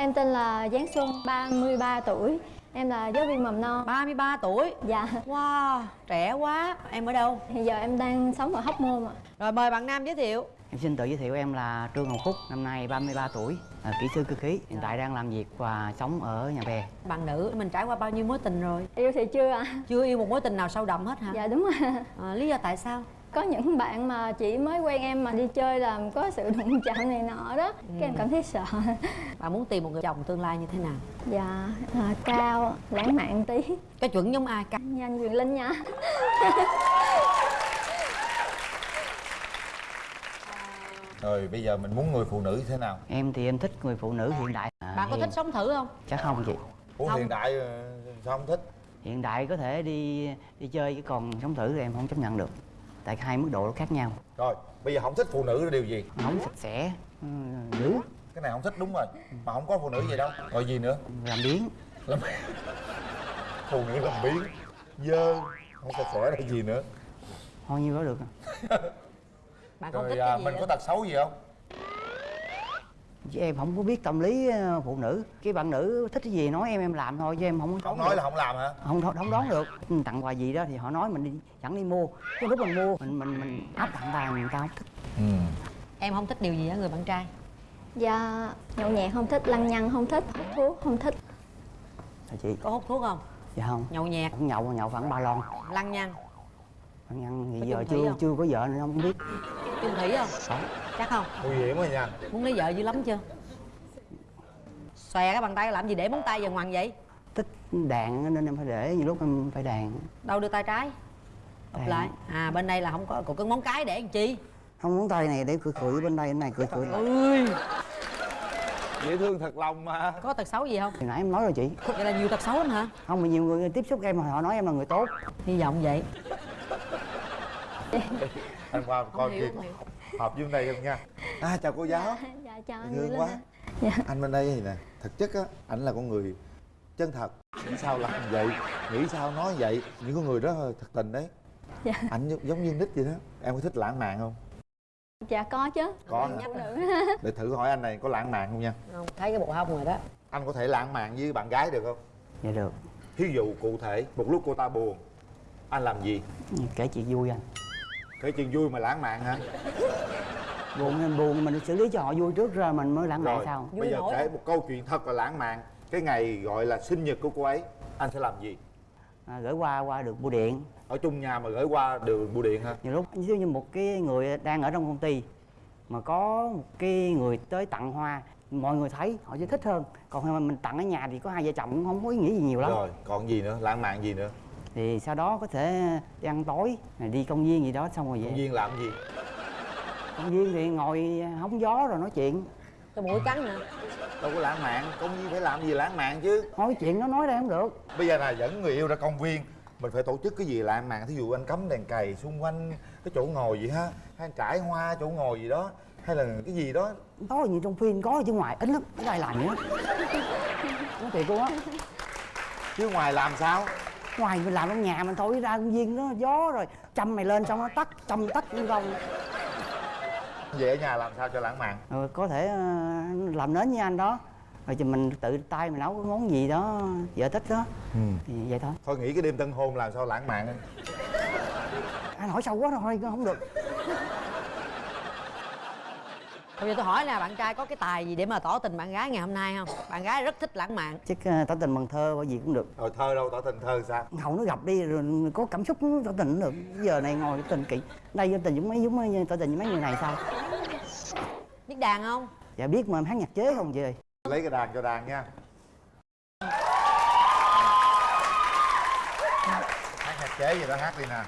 Em tên là Giáng Xuân, 33 tuổi Em là giáo viên mầm non 33 tuổi Dạ Wow, trẻ quá Em ở đâu? Hiện giờ em đang sống ở Hóc Môn ạ Rồi mời bạn Nam giới thiệu Em xin tự giới thiệu em là Trương Ngọc Phúc, năm nay 33 tuổi, là kỹ sư cơ khí. Hiện tại đang làm việc và sống ở nhà bè. Bạn nữ mình trải qua bao nhiêu mối tình rồi? Yêu thì chưa ạ Chưa yêu một mối tình nào sâu đậm hết hả? Dạ đúng rồi À, lý do tại sao? Có những bạn mà chỉ mới quen em mà đi chơi là có sự đụng chạm này nọ đó Cái em cảm thấy sợ Bạn muốn tìm một người chồng tương lai như thế nào? Dạ à, cao, lãng mạn tí Cái chuẩn giống ai? Ca- Nhanh Quyền Linh nha Rồi bây giờ mình muốn người phụ nữ như thế nào? Em thì em thích người phụ nữ hiện đại. À, Bạn có hiện- thích sống thử không? Chắc không chị. Ủa Không. hiện đại ờ, sao không thích? Hiện đại có thể đi đi chơi chứ còn sống thử thì em không chấp nhận được. Tại hai mức độ nó khác nhau. Rồi bây giờ không thích phụ nữ là điều gì? Không sạch sẽ, ừ, dữ, Cái này không thích đúng rồi Mà không có phụ nữ gì đâu Rồi gì nữa? làm biến. Làm... phụ nữ làm biến Dơ Không sạch sẽ là gì nữa Thôi nhiêu đó được. Bạn không Rồi thích à, cái gì mình hết? có tật xấu gì không? Chứ em không có biết tâm lý ờ, phụ nữ. Cái bạn nữ thích cái gì nói em em làm thôi chứ em không Không nói được. là không làm hả? không không không đoán được Ừ, tặng quà gì đó thì họ nói mình đi chẳng đi mua cái lúc mình mua mình mình mình áp tặng tài người ta không thích Ừ Em không thích điều gì ở người bạn trai? Dạ nhậu nhẹt không thích, lăng nhăng không thích, hút thuốc không thích Thôi chị Có hút thuốc không? dạ không Nhậu nhẹt, cũng nhậu nhậu khoảng ba lon lăng nhăng ăn Có thì giờ chưa không? chưa có vợ nên không biết chung thủy không? Có. Chắc không? Nguy hiểm rồi nha Muốn lấy vợ dữ lắm chưa? Xòe cái bàn tay làm gì để móng tay vào ngoằn vậy? thích đàn nên em phải để nhiều lúc em phải đàn Đâu đưa tay trái? Đàn. lại À bên đây là không có, còn cái móng cái để làm chi? không muốn tay này để cười cười bên đây bên này cười cười Ui Dễ thương thật lòng mà Có tật xấu gì không? hồi nãy em nói rồi chị Vậy là nhiều tật xấu lắm hả? không mà nhiều người tiếp xúc em họ nói em là người tốt Hy vọng vậy Anh qua coi hiểu. Hợp với bên đây không nha. À chào cô giáo. Dạ chào Dễ anh thương quá. Dạ. Anh bên đây thì nè Thực chất á Ảnh là con người chân thật. Nghĩ sao làm vậy? Nghĩ sao nói vậy? Những con người đó thật tình đấy. Dạ. Ảnh giống- như nít vậy đó. Em có thích lãng mạn không? Dạ có chứ. Có Để thử hỏi anh này có lãng mạn không nha? Không, thấy cái bộ hông rồi đó. Anh có thể lãng mạn với bạn gái được không? dạ được. Thí dụ cụ thể Một lúc cô ta buồn Anh làm gì? kể chuyện vui anh Kể chuyện vui mà lãng mạn hả? buồn em buồn mình xử lý cho họ vui trước rồi mình mới lãng mạn Rồi Vui bây giờ nổi kể một câu chuyện thật là lãng mạn Cái ngày gọi là sinh nhật của cô ấy Anh sẽ làm gì? à, gửi qua qua được bưu điện Ở chung nhà mà gửi qua đường bưu điện hả? nhiều lúc dụ như một cái người đang ở trong công ty mà có một cái người tới tặng hoa mọi người thấy họ sẽ thích hơn còn mà mình tặng ở nhà thì có hai vợ chồng cũng không có ý nghĩ gì nhiều lắm Rồi còn gì nữa? Lãng mạn gì nữa? Thì sau đó có thể đi ăn tối đi công viên gì đó xong rồi Công về viên làm gì? công viên thì ngồi hóng gió rồi nói chuyện. Cái mũi cắn nè Đâu có lãng mạn Công viên phải làm gì lãng mạn chứ? Nói chuyện nó nói ra không được. Bây giờ là dẫn người yêu ra công viên Mình phải tổ chức cái gì lãng mạn? Thí dụ anh cắm đèn cày xung quanh cái chỗ ngồi gì ha Hay anh trải hoa chỗ ngồi gì đó Hay là cái gì đó. Có gì trong phim có chứ ngoài ít lắm ít ai làm nữa. Nói thiệt luôn á. Chứ ngoài làm sao? Ngoài mình làm trong nhà mình thôi ra công viên nó gió rồi châm mày lên xong nó tắt châm tắt cũng không Về ở nhà làm sao cho lãng mạn? Rồi có thể ờ, làm nến với anh đó. Rồi thì mình tự tay mình nấu cái món gì đó vợ thích đó. Ừ. thì vậy thôi. Thôi nghĩ cái đêm tân hôn làm sao lãng mạn anh hỏi sâu quá rồi thôi không được Bây giờ tôi hỏi là bạn trai có cái tài gì để mà tỏ tình bạn gái ngày hôm nay không? Bạn gái rất thích lãng mạn. Chắc ờ, tỏ tình bằng thơ bao gì cũng được. Rồi thơ đâu tỏ tình thơ sao? Hậu nó gặp đi rồi có cảm xúc tỏ tình cũng được. Giờ này ngồi tình kỹ. Đây tỏ tình giống mấy giống mấy tỏ tình với mấy người này sao? Biết đàn không? dạ biết mà em hát nhạc chế không chị ơi? Lấy cái đàn cho đàn nha. Hát nhạc chế gì đó hát đi nè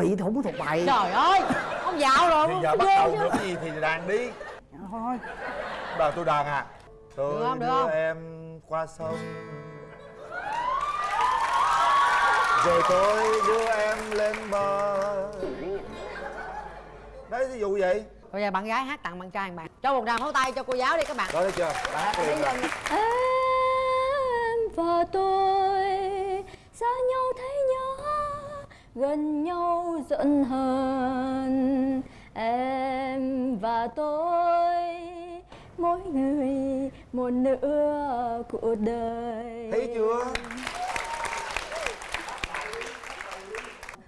bị có thuộc bài. Trời ơi Ông dạo rồi Thì giờ bắt đầu được cái gì thì đàn đi. Thôi Bà tôi đàn à Tôi Được không, được đưa không? em qua sông. Rồi tôi đưa em lên bờ. Đấy ví dụ vậy. Bây giờ bạn gái hát tặng bạn trai bạn. Cho một tràng pháo tay cho cô giáo đi các bạn. Đó thấy chưa? Đã hát liền Em và tôi gần nhau giận hờn. Em và tôi mỗi người một nửa cuộc đời. Thấy chưa?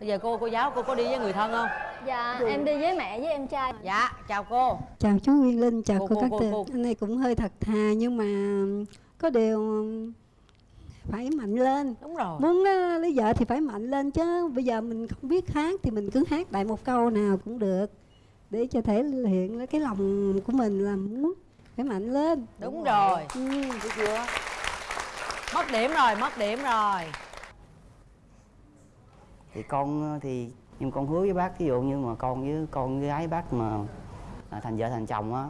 Bây giờ cô cô giáo cô có đi với người thân không? Dạ em đi với mẹ với em trai. Dạ chào cô. Chào chú Nguyên Linh, chào Cô- cô, cô- Cát cô- cô. Anh này cũng hơi thật thà nhưng mà có điều phải mạnh lên. Đúng rồi. Muốn ờ, lấy vợ thì phải mạnh lên chứ. Bây giờ mình không biết hát thì mình cứ hát đại một câu nào cũng được. Để cho thể hiện cái lòng của mình là muốn phải mạnh lên. Đúng rồi. Ừ. thấy chưa? Mất điểm rồi mất điểm rồi. Thì con thì nhưng con hứa với bác ví dụ như mà con với con với gái bác mà à, thành vợ thành chồng á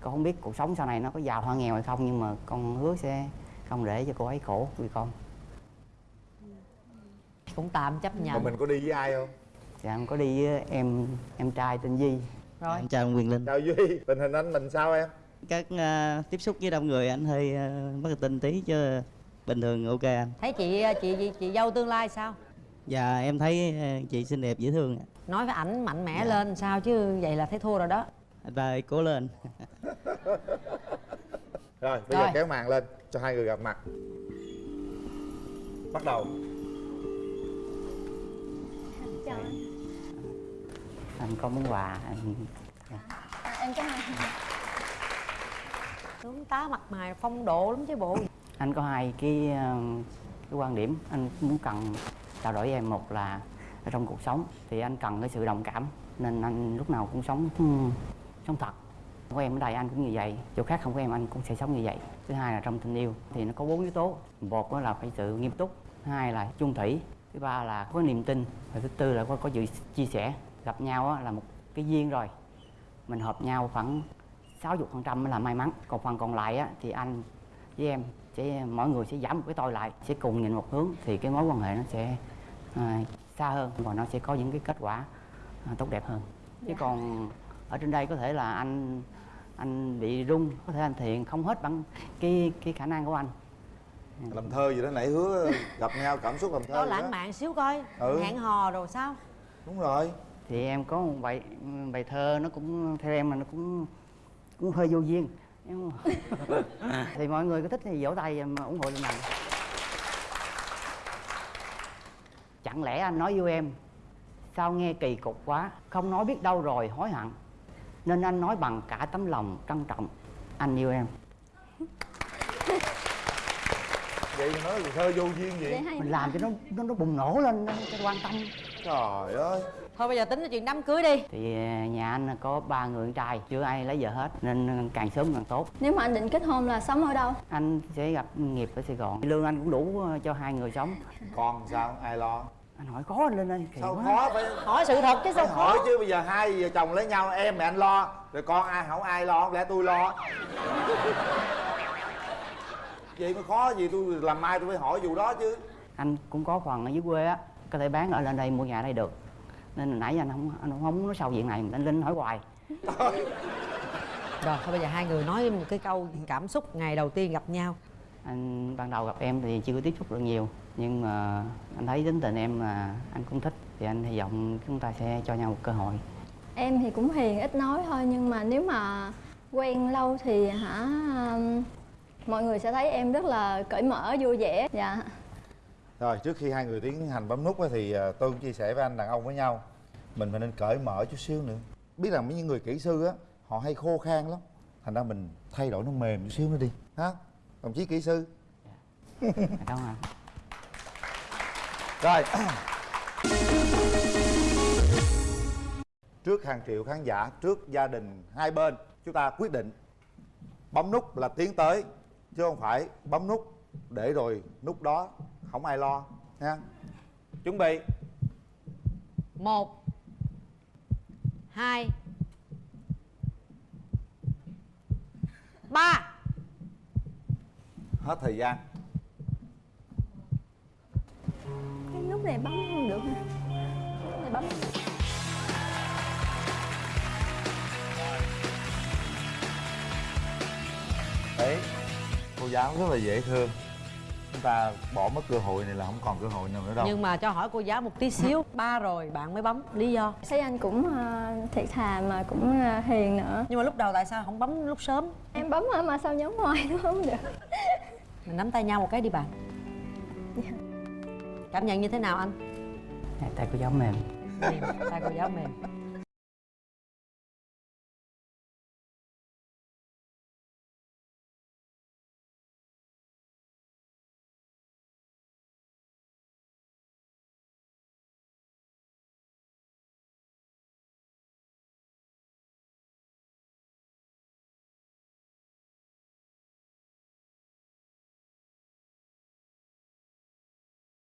con không biết cuộc sống sau này nó có giàu hay nghèo hay không nhưng mà con hứa sẽ không để cho cô ấy khổ vì con. Cũng tạm chấp mà nhận mình có đi với ai không? Dạ em có đi với em em trai tên Di rồi. Em chào Quyền Linh. Chào duy tình hình anh mình sao em? Các ờ, tiếp xúc với đông người anh hơi uh, mất tin tí chứ bình thường ok anh. Thấy chị chị chị, chị dâu tương lai sao? Và em thấy ờ, chị xinh đẹp dễ thương ạ. nói với ảnh mạnh mẽ lên sao chứ vậy là thấy thua rồi đó. Anh ơi, cố lên rồi bây Rồi. giờ kéo màn lên cho hai người gặp mặt. Bắt đầu. Chào anh. Anh có món quà anh à, em có hai tướng tá mặt mày phong độ lắm chứ bộ. Anh có hai cái ờ, cái quan điểm. Anh muốn cần trao đổi với em một là ở trong cuộc sống thì anh cần cái sự đồng cảm nên anh lúc nào cũng sống ừm, sống thật có em ở đây anh cũng như vậy chỗ khác không có em anh cũng sẽ sống như vậy. Thứ hai là trong tình yêu thì nó có bốn yếu tố. Một là phải sự nghiêm túc thứ hai là chung thủy thứ ba là có niềm tin và thứ tư là có có sự chia sẻ. Gặp nhau là một cái duyên rồi mình hợp nhau khoảng 60% phần trăm là may mắn. Còn phần còn lại á, thì anh với em sẽ mỗi người sẽ giảm một cái tôi lại sẽ cùng nhìn một hướng thì cái mối quan hệ nó sẽ à, xa hơn và nó sẽ có những cái kết quả à, tốt đẹp hơn. Chứ Dạ. còn ở trên đây có thể là anh anh bị rung có thể anh thiện không hết bằng cái cái khả năng của anh. Làm thơ gì đó nãy hứa gặp nhau cảm xúc làm thơ có lãng mạn xíu coi Ừ. hẹn hò rồi sao? Đúng rồi. Thì em có một bài bài thơ nó cũng theo em là nó cũng cũng hơi vô duyên. Mà- thì mọi người có thích thì vỗ tay mà ủng hộ lên này chẳng lẽ anh nói với em sao nghe kỳ cục quá không nói biết đâu rồi hối hận nên anh nói bằng cả tấm lòng trân trọng. Anh yêu em. Vậy nói thơ vô duyên gì vậy hay mình làm cho nó nó, nó bùng nổ lên nó cho quan tâm. Trời ơi. Thôi bây giờ tính chuyện đám cưới đi. Thì à, nhà anh có ba người con trai chưa ai lấy vợ hết nên càng sớm càng tốt. Nếu mà anh định kết hôn là sống ở đâu? Anh sẽ gặp nghiệp ở sài gòn. Lương anh cũng đủ ờ, cho hai người sống. Con sao? Ai lo anh hỏi khó anh lên kỳ sao quá. khó phải hỏi sự thật chứ sao phải khó? hỏi chứ bây giờ hai vợ chồng lấy nhau em mẹ anh lo rồi con ai không ai lo không lẽ tôi lo. Vậy mà khó gì tôi làm mai tôi phải hỏi vụ đó chứ. Anh cũng có phần ở dưới quê á có thể bán ở lên đây mua nhà đây được. Nên là nãy giờ anh không anh không muốn nói sâu chuyện này anh linh hỏi hoài. Rồi thôi bây giờ hai người nói một cái câu cảm xúc ngày đầu tiên gặp nhau anh ban đầu gặp em thì chưa có tiếp xúc được nhiều nhưng mà anh thấy tính tình em là anh cũng thích thì anh hy vọng chúng ta sẽ cho nhau một cơ hội. Em thì cũng hiền ít nói thôi nhưng mà nếu mà quen lâu thì hả mọi người sẽ thấy em rất là cởi mở vui vẻ. Dạ. Rồi trước khi hai người tiến hành bấm nút á thì à, tôi cũng chia sẻ với anh đàn ông với nhau mình phải nên cởi mở chút xíu nữa. Biết rằng mấy người kỹ sư á họ hay khô khan lắm thành ra mình thay đổi nó mềm chút xíu nữa đi ha đồng chí kỹ sư. Cảm ơn. Anh rồi. Trước hàng triệu khán giả trước gia đình hai bên chúng ta quyết định bấm nút là tiến tới chứ không phải bấm nút để rồi nút đó không ai lo nha chuẩn bị. Một hai ba hết thời gian. Cái lúc này bấm không được hả này bấm. Đấy cô giáo rất là dễ thương. Chúng ta bỏ mất cơ hội này là không còn cơ hội nào nữa đâu. Nhưng mà cho hỏi cô giáo một tí xíu ba rồi bạn mới bấm lý do? Thấy anh cũng uh, thiệt thà mà cũng ờ, hiền nữa. Nhưng mà lúc đầu tại sao không bấm lúc sớm? Em bấm mà sao nhấn ngoài nó không được? Mình nắm tay nhau một cái đi bạn. Cảm nhận như thế nào anh? Dạ, tay cô giáo mềm. Mềm tay cô giáo mềm